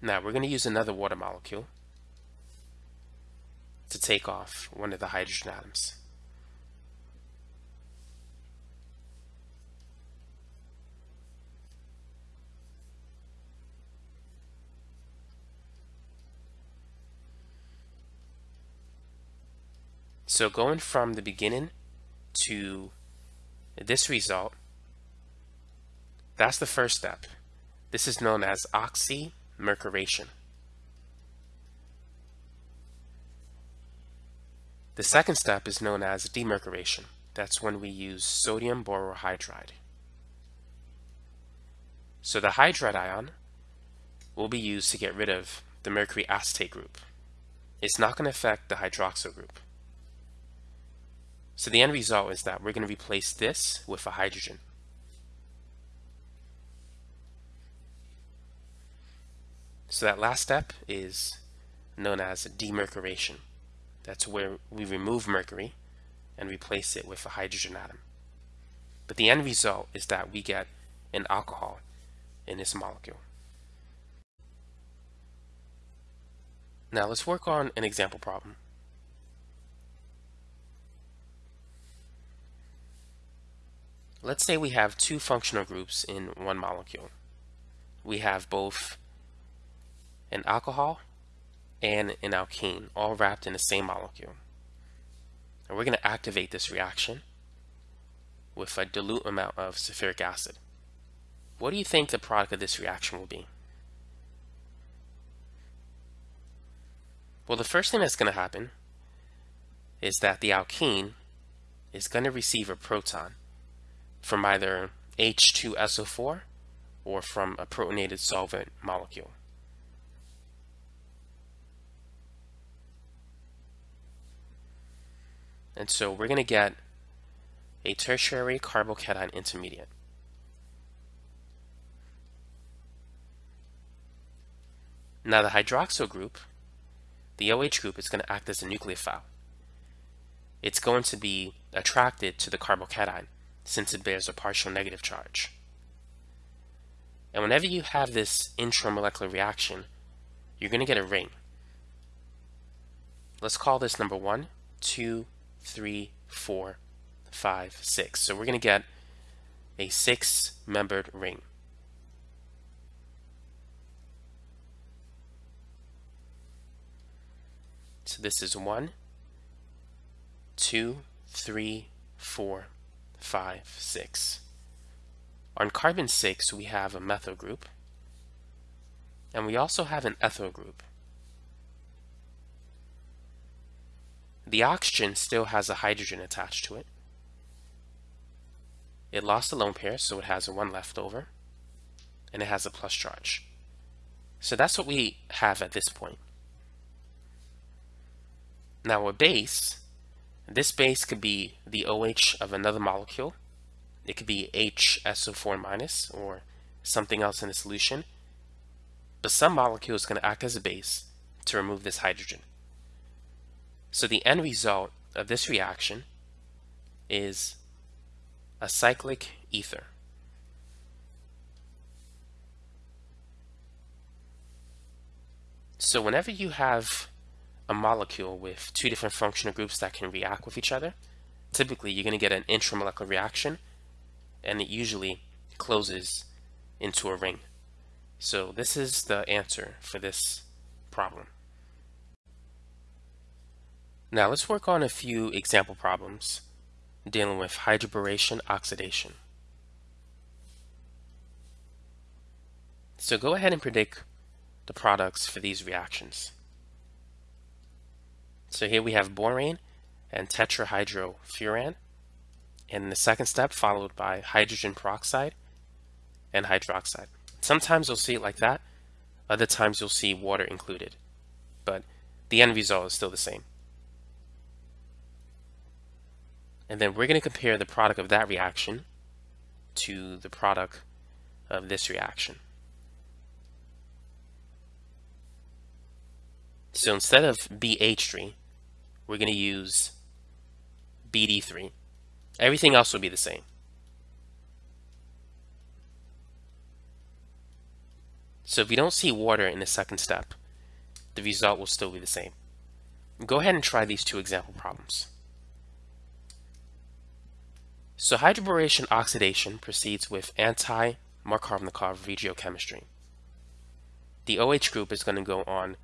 Now we're going to use another water molecule to take off one of the hydrogen atoms. So going from the beginning to this result, that's the first step. This is known as oxymercuration. The second step is known as demercuration. That's when we use sodium borohydride. So the hydride ion will be used to get rid of the mercury acetate group. It's not going to affect the hydroxyl group. So the end result is that we're going to replace this with a hydrogen. So that last step is known as demercuration. That's where we remove mercury and replace it with a hydrogen atom. But the end result is that we get an alcohol in this molecule. Now let's work on an example problem. Let's say we have two functional groups in one molecule. We have both an alcohol and an alkene all wrapped in the same molecule. And we're going to activate this reaction with a dilute amount of sulfuric acid. What do you think the product of this reaction will be? Well, the first thing that's going to happen is that the alkene is going to receive a proton from either H2SO4 or from a protonated solvent molecule. And so we're going to get a tertiary carbocation intermediate. Now the hydroxyl group, the OH group, is going to act as a nucleophile. It's going to be attracted to the carbocation since it bears a partial negative charge. And whenever you have this intramolecular reaction, you're going to get a ring. Let's call this number one, two, three, four, five, six. So we're going to get a six-membered ring. So this is one, two, three, four, five, six. On carbon 6, we have a methyl group, and we also have an ethyl group. The oxygen still has a hydrogen attached to it. It lost a lone pair, so it has a 1 left over, and it has a plus charge. So that's what we have at this point. Now a base, this base could be the OH of another molecule. It could be HSO4 minus or something else in the solution. But some molecule is going to act as a base to remove this hydrogen. So the end result of this reaction is a cyclic ether. So whenever you have a molecule with two different functional groups that can react with each other, typically you're going to get an intramolecular reaction and it usually closes into a ring. So this is the answer for this problem. Now let's work on a few example problems dealing with hydroboration oxidation. So go ahead and predict the products for these reactions. So here we have borane and tetrahydrofuran. And the second step followed by hydrogen peroxide and hydroxide. Sometimes you'll see it like that. Other times you'll see water included. But the end result is still the same. And then we're going to compare the product of that reaction to the product of this reaction. So instead of BH3, we're going to use BD3. Everything else will be the same. So if we don't see water in the second step, the result will still be the same. Go ahead and try these two example problems. So hydroboration oxidation proceeds with anti-Markovnikov regiochemistry. The OH group is going to go on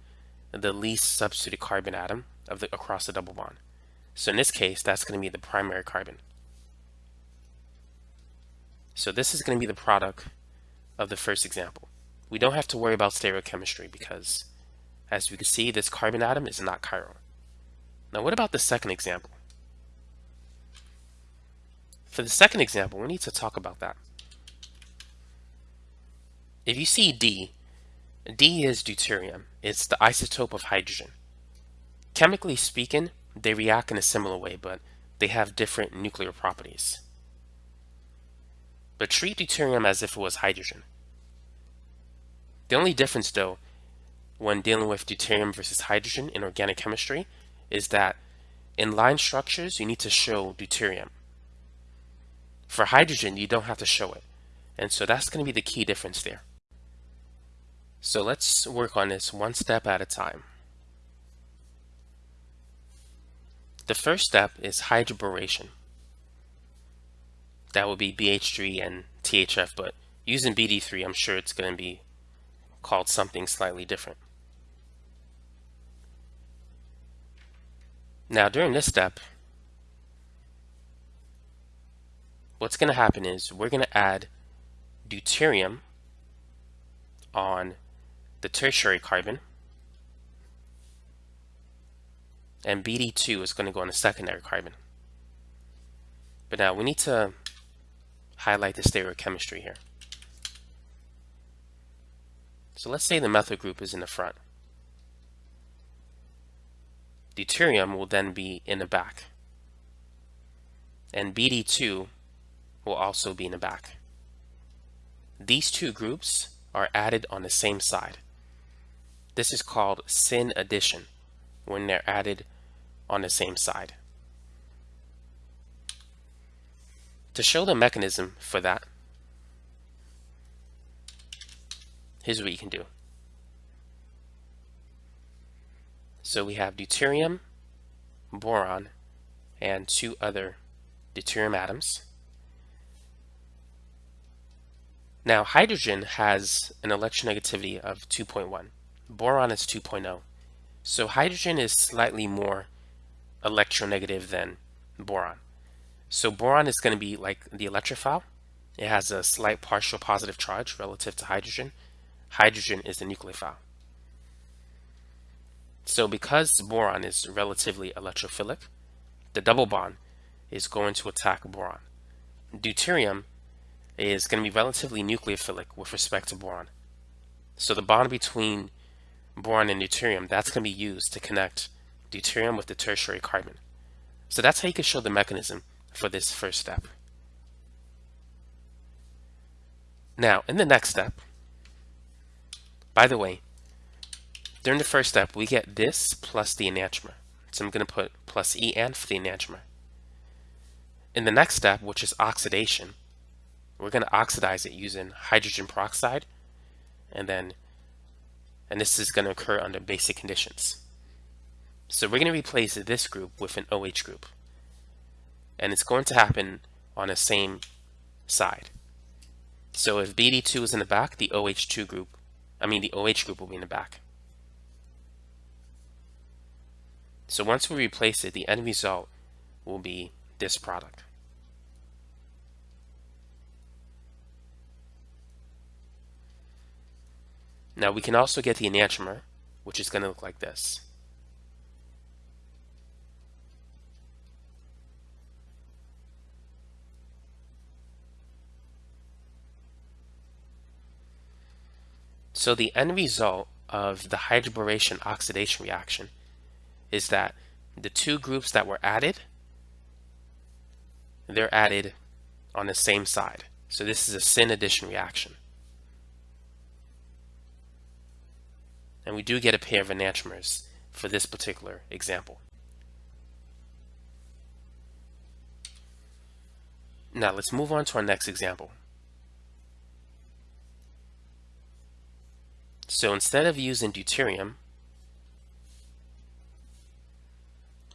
the least substituted carbon atom of the, across the double bond. So in this case, that's going to be the primary carbon. So this is going to be the product of the first example. We don't have to worry about stereochemistry because, as we can see, this carbon atom is not chiral. Now what about the second example? For the second example, we need to talk about that. If you see D, D is deuterium. It's the isotope of hydrogen. Chemically speaking, they react in a similar way, but they have different nuclear properties. But treat deuterium as if it was hydrogen. The only difference, though, when dealing with deuterium versus hydrogen in organic chemistry is that in line structures, you need to show deuterium. For hydrogen, you don't have to show it. And so that's going to be the key difference there. So let's work on this one step at a time. The first step is hydroboration. That would be BH3 and THF, but using BD3, I'm sure it's going to be called something slightly different. Now during this step, what's going to happen is we're going to add deuterium on the tertiary carbon and BD2 is going to go on the secondary carbon. But now we need to highlight the stereochemistry here. So let's say the methyl group is in the front. Deuterium will then be in the back. And BD2 will also be in the back. These two groups are added on the same side. This is called syn addition when they're added on the same side. To show the mechanism for that, here's what you can do. So we have deuterium, boron, and two other deuterium atoms. Now hydrogen has an electronegativity of 2.1. Boron is 2.0. So hydrogen is slightly more electronegative than boron. So boron is going to be like the electrophile. It has a slight partial positive charge relative to hydrogen. Hydrogen is the nucleophile. So because boron is relatively electrophilic, the double bond is going to attack boron. Deuterium is going to be relatively nucleophilic with respect to boron. So the bond between boron and deuterium, that's going to be used to connect deuterium with the tertiary carbon. So that's how you can show the mechanism for this first step. Now, in the next step, by the way, during the first step, we get this plus the enantiomer. So I'm going to put plus En for the enantiomer. In the next step, which is oxidation, we're going to oxidize it using hydrogen peroxide, and then, and this is going to occur under basic conditions. So we're going to replace this group with an OH group. And it's going to happen on the same side. So if BD2 is in the back, the OH2 group, I mean the OH group will be in the back. So once we replace it, the end result will be this product. Now we can also get the enantiomer, which is going to look like this. So the end result of the hydroboration oxidation reaction is that the two groups that were added, they're added on the same side. So this is a syn addition reaction. And we do get a pair of enantiomers for this particular example. Now let's move on to our next example. So instead of using deuterium,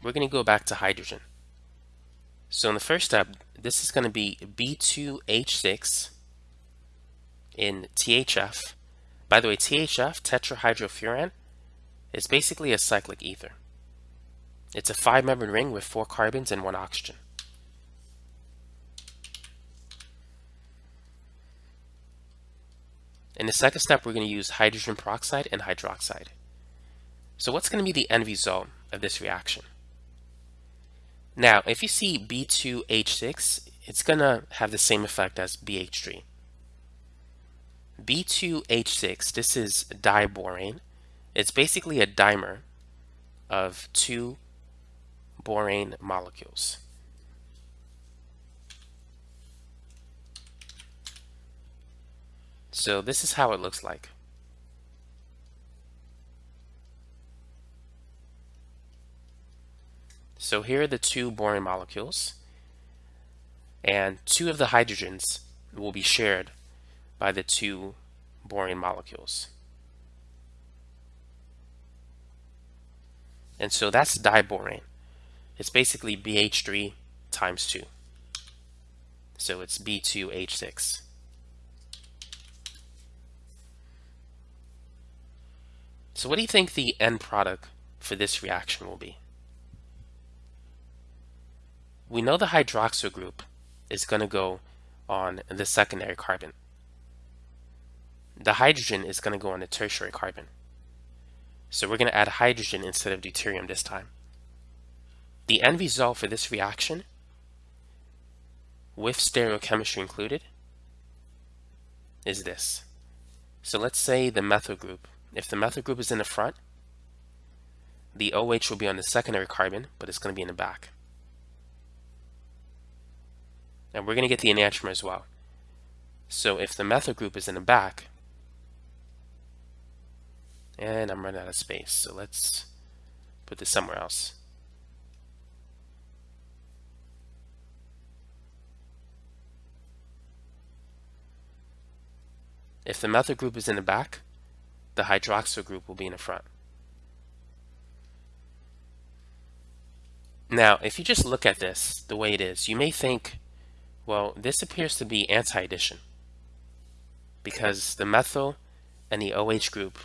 we're going to go back to hydrogen. So in the first step, this is going to be B2H6 in THF. By the way, THF, tetrahydrofuran, is basically a cyclic ether. It's a five-membered ring with four carbons and one oxygen. In the second step, we're going to use hydrogen peroxide and hydroxide. So what's going to be the end result of this reaction? Now, if you see B2H6, it's going to have the same effect as BH3. B2H6, this is diborane. It's basically a dimer of two borane molecules. So this is how it looks like. So here are the two boron molecules. And two of the hydrogens will be shared by the two boron molecules. And so that's diborane. It's basically BH3 times 2. So it's B2H6. So what do you think the end product for this reaction will be? We know the hydroxyl group is going to go on the secondary carbon. The hydrogen is going to go on the tertiary carbon. So we're going to add hydrogen instead of deuterium this time. The end result for this reaction, with stereochemistry included, is this. So let's say the methyl group. If the methyl group is in the front, the OH will be on the secondary carbon, but it's going to be in the back. And we're going to get the enantiomer as well. So if the methyl group is in the back, and I'm running out of space, so let's put this somewhere else. If the methyl group is in the back, the hydroxyl group will be in the front. Now, if you just look at this the way it is, you may think, well, this appears to be anti-addition because the methyl and the OH group,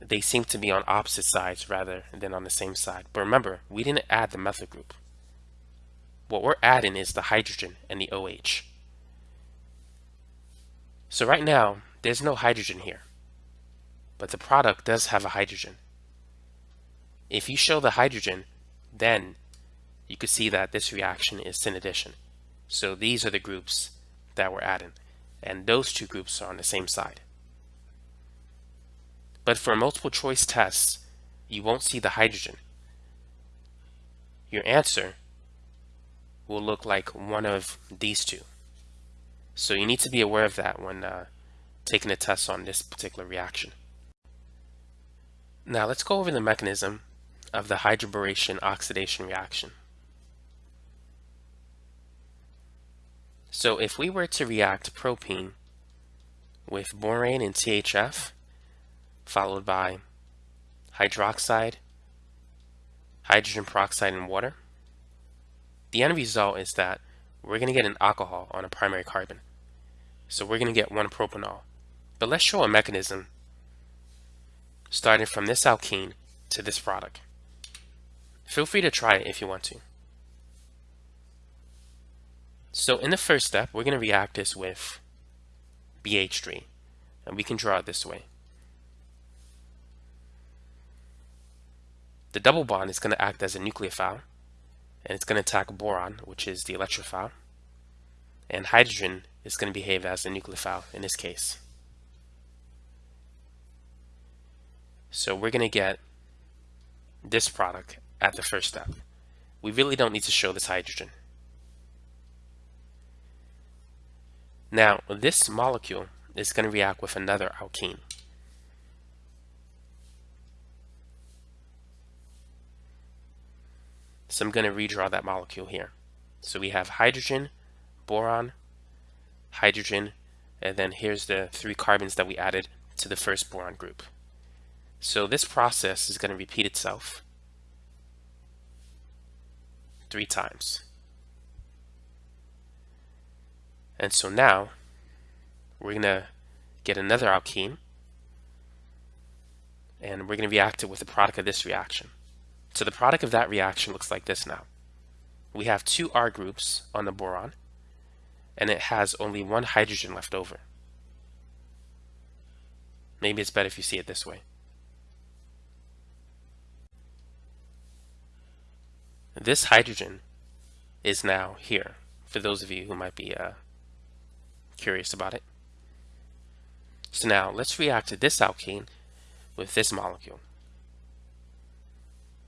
they seem to be on opposite sides rather than on the same side. But remember, we didn't add the methyl group. What we're adding is the hydrogen and the OH. So right now, there's no hydrogen here, but the product does have a hydrogen. If you show the hydrogen, then you could see that this reaction is syn addition. So these are the groups that we're adding, and those two groups are on the same side. But for multiple choice tests, you won't see the hydrogen. Your answer will look like one of these two. So you need to be aware of that when uh, taking a test on this particular reaction. Now let's go over the mechanism of the hydroboration oxidation reaction. So if we were to react propene with borane and THF, followed by hydroxide, hydrogen peroxide, and water, the end result is that we're going to get an alcohol on a primary carbon. So we're going to get one propanol. But let's show a mechanism starting from this alkene to this product. Feel free to try it if you want to. So in the first step, we're going to react this with BH3. And we can draw it this way. The double bond is going to act as a nucleophile. And it's going to attack boron, which is the electrophile. And hydrogen is going to behave as a nucleophile in this case. So we're going to get this product at the first step. We really don't need to show this hydrogen. Now, this molecule is going to react with another alkene. So I'm going to redraw that molecule here. So we have hydrogen, boron, hydrogen, and then here's the three carbons that we added to the first boron group. So this process is going to repeat itself three times. And so now we're going to get another alkene and we're going to react it with the product of this reaction. So the product of that reaction looks like this now. We have two R groups on the boron and it has only one hydrogen left over. Maybe it's better if you see it this way. This hydrogen is now here, for those of you who might be uh, curious about it. So now let's react to this alkene with this molecule.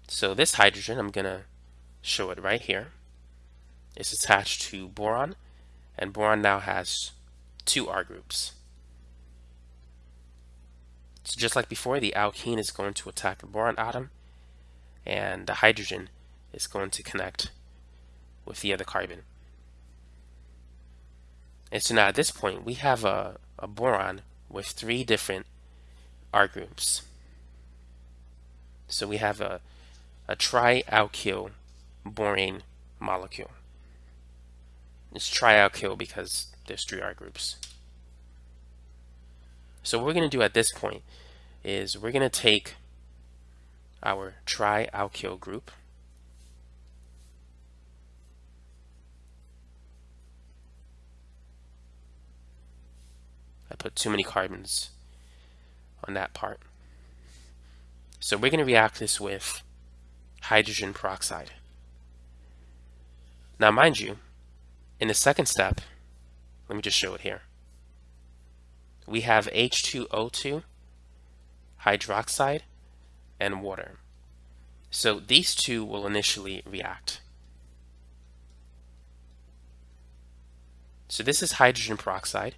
So this hydrogen, I'm going to show it right here. It's attached to boron, and boron now has two R groups. So just like before, the alkene is going to attack the boron atom, and the hydrogen is going to connect with the other carbon. And so now at this point, we have a, a boron with three different R groups. So we have a, a trialkyl borane molecule. It's trialkyl because there's three R groups. So what we're going to do at this point is we're going to take our trialkyl group I put too many carbons on that part. So we're going to react this with hydrogen peroxide. Now mind you, in the second step, let me just show it here. We have H2O2, hydroxide, and water. So these two will initially react. So this is hydrogen peroxide,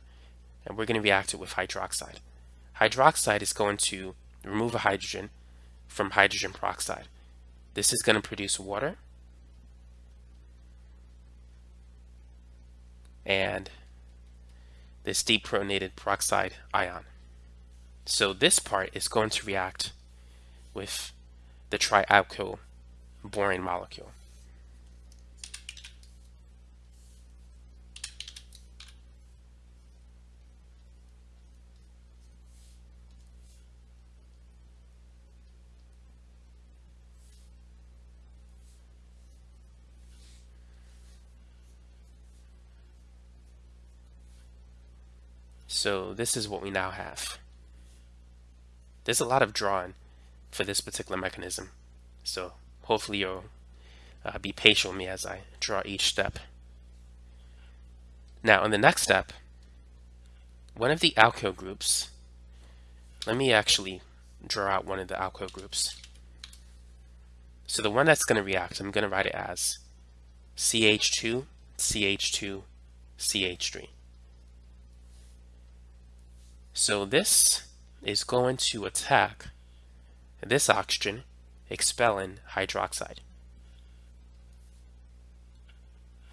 and we're going to react it with hydroxide. Hydroxide is going to remove a hydrogen from hydrogen peroxide. This is going to produce water and this deprotonated peroxide ion. So this part is going to react with the trialkyl borane molecule. So this is what we now have. There's a lot of drawing for this particular mechanism. So hopefully you'll uh, be patient with me as I draw each step. Now in the next step, one of the alkyl groups, let me actually draw out one of the alkyl groups. So the one that's going to react, I'm going to write it as CH2, CH2, CH3. So this is going to attack this oxygen, expelling hydroxide.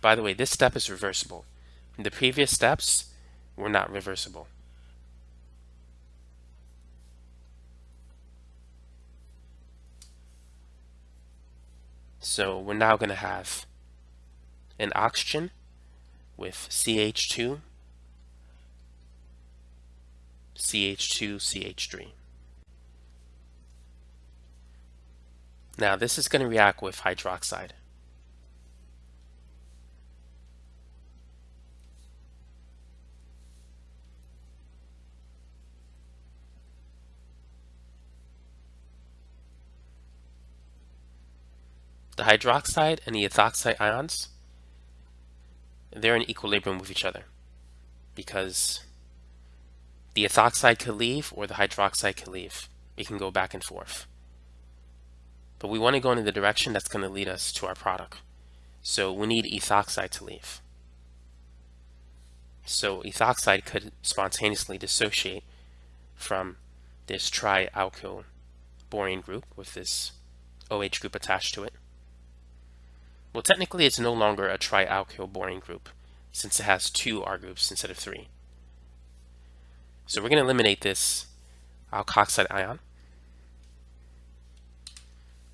By the way, this step is reversible. The previous steps were not reversible. So we're now going to have an oxygen with CH2 CH2, CH3. Now this is going to react with hydroxide. The hydroxide and the ethoxide ions, they're in equilibrium with each other because the ethoxide could leave or the hydroxide could leave. It can go back and forth. But we want to go in the direction that's going to lead us to our product. So we need ethoxide to leave. So ethoxide could spontaneously dissociate from this trialkyl borane group with this OH group attached to it. Well, technically it's no longer a trialkyl borane group since it has two R groups instead of three. So we're going to eliminate this uh, alkoxide ion.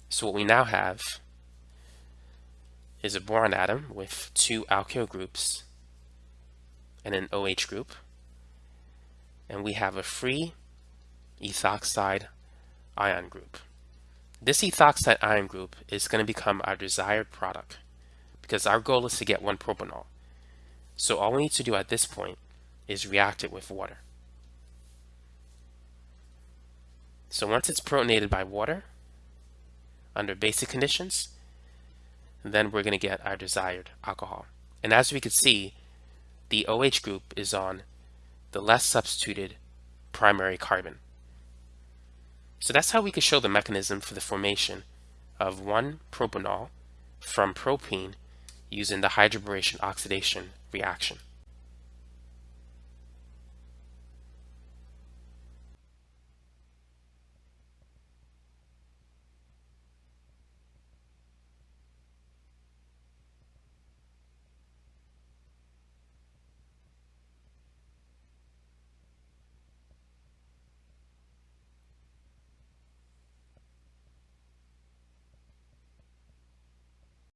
So what we now have is a boron atom with two alkyl groups and an OH group. And we have a free ethoxide ion group. This ethoxide ion group is going to become our desired product because our goal is to get one propanol. So all we need to do at this point is react it with water. So once it's protonated by water, under basic conditions, then we're going to get our desired alcohol. And as we can see, the OH group is on the less substituted primary carbon. So that's how we can show the mechanism for the formation of one propanol from propene using the hydroboration oxidation reaction.